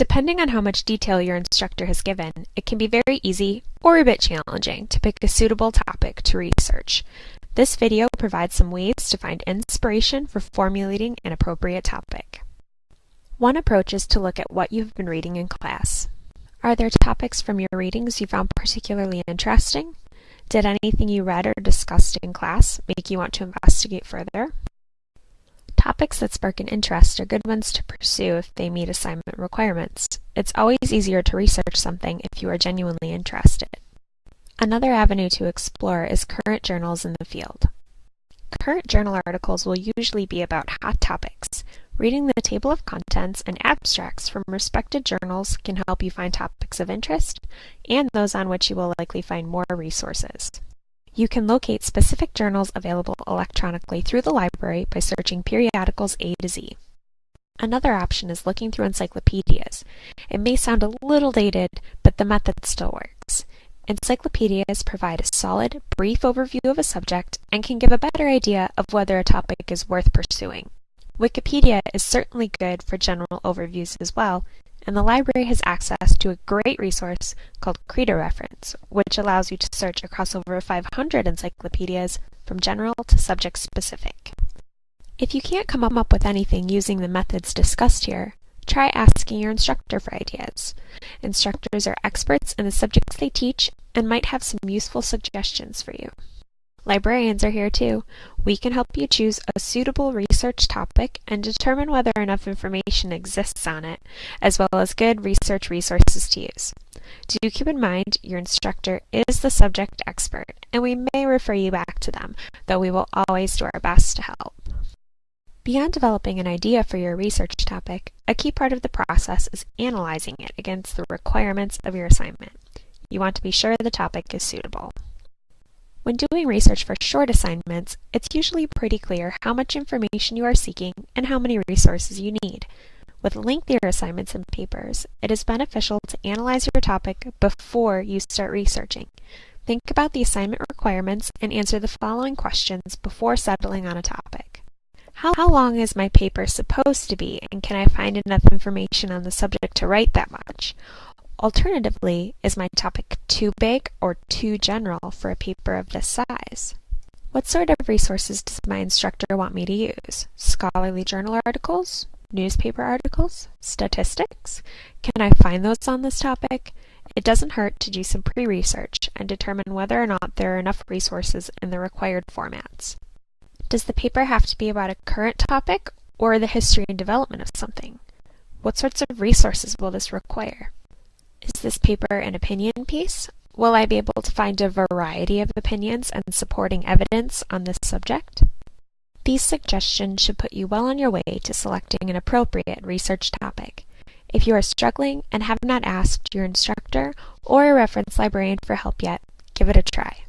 Depending on how much detail your instructor has given, it can be very easy or a bit challenging to pick a suitable topic to research. This video provides some ways to find inspiration for formulating an appropriate topic. One approach is to look at what you've been reading in class. Are there topics from your readings you found particularly interesting? Did anything you read or discussed in class make you want to investigate further? Topics that spark an interest are good ones to pursue if they meet assignment requirements. It's always easier to research something if you are genuinely interested. Another avenue to explore is current journals in the field. Current journal articles will usually be about hot topics. Reading the table of contents and abstracts from respected journals can help you find topics of interest and those on which you will likely find more resources. You can locate specific journals available electronically through the library by searching periodicals A to Z. Another option is looking through encyclopedias. It may sound a little dated, but the method still works. Encyclopedias provide a solid, brief overview of a subject and can give a better idea of whether a topic is worth pursuing. Wikipedia is certainly good for general overviews as well, and the library has access to a great resource called Credo Reference, which allows you to search across over 500 encyclopedias from general to subject specific. If you can't come up with anything using the methods discussed here, try asking your instructor for ideas. Instructors are experts in the subjects they teach and might have some useful suggestions for you. Librarians are here too. We can help you choose a suitable research topic and determine whether enough information exists on it, as well as good research resources to use. Do keep in mind your instructor is the subject expert, and we may refer you back to them, though we will always do our best to help. Beyond developing an idea for your research topic, a key part of the process is analyzing it against the requirements of your assignment. You want to be sure the topic is suitable. When doing research for short assignments, it's usually pretty clear how much information you are seeking and how many resources you need. With lengthier assignments and papers, it is beneficial to analyze your topic before you start researching. Think about the assignment requirements and answer the following questions before settling on a topic. How, long is my paper supposed to be, and can I find enough information on the subject to write that much? Alternatively, is my topic too big or too general for a paper of this size? What sort of resources does my instructor want me to use? Scholarly journal articles? Newspaper articles? Statistics? Can I find those on this topic? It doesn't hurt to do some pre-research and determine whether or not there are enough resources in the required formats. Does the paper have to be about a current topic or the history and development of something? What sorts of resources will this require? Is this paper an opinion piece? Will I be able to find a variety of opinions and supporting evidence on this subject? These suggestions should put you well on your way to selecting an appropriate research topic. If you are struggling and have not asked your instructor or a reference librarian for help yet, give it a try.